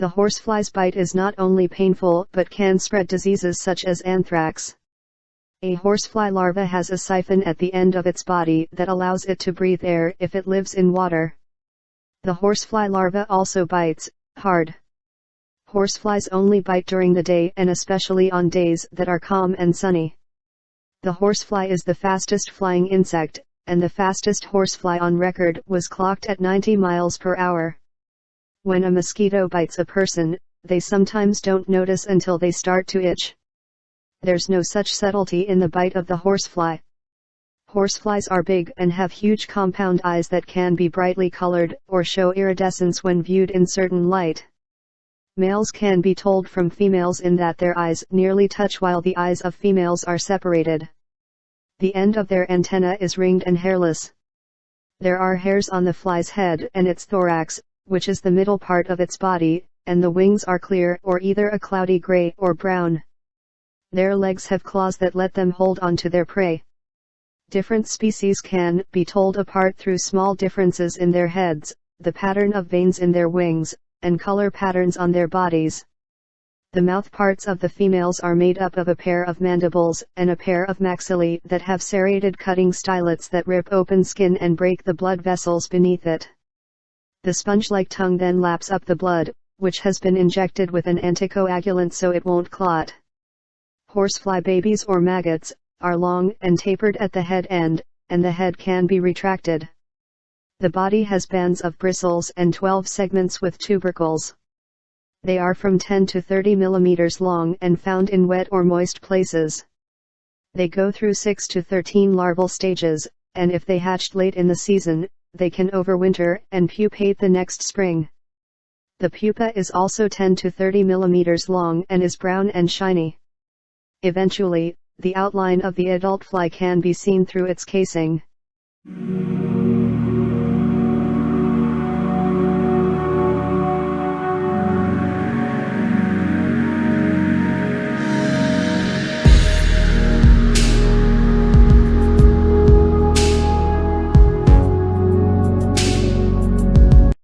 The horsefly's bite is not only painful but can spread diseases such as anthrax. A horsefly larva has a siphon at the end of its body that allows it to breathe air if it lives in water. The horsefly larva also bites, hard. Horseflies only bite during the day and especially on days that are calm and sunny. The horsefly is the fastest flying insect, and the fastest horsefly on record was clocked at 90 miles per hour. When a mosquito bites a person, they sometimes don't notice until they start to itch. There's no such subtlety in the bite of the horsefly. Horseflies are big and have huge compound eyes that can be brightly colored or show iridescence when viewed in certain light. Males can be told from females in that their eyes nearly touch while the eyes of females are separated. The end of their antenna is ringed and hairless. There are hairs on the fly's head and its thorax, which is the middle part of its body, and the wings are clear or either a cloudy gray or brown. Their legs have claws that let them hold on to their prey. Different species can be told apart through small differences in their heads, the pattern of veins in their wings, and color patterns on their bodies. The mouth parts of the females are made up of a pair of mandibles and a pair of maxillae that have serrated cutting stylets that rip open skin and break the blood vessels beneath it. The sponge-like tongue then laps up the blood, which has been injected with an anticoagulant so it won't clot. Horsefly babies or maggots, are long and tapered at the head end, and the head can be retracted. The body has bands of bristles and 12 segments with tubercles. They are from 10 to 30 millimeters long and found in wet or moist places. They go through 6 to 13 larval stages, and if they hatched late in the season, they can overwinter and pupate the next spring. The pupa is also 10 to 30 millimeters long and is brown and shiny. Eventually, the outline of the adult fly can be seen through its casing.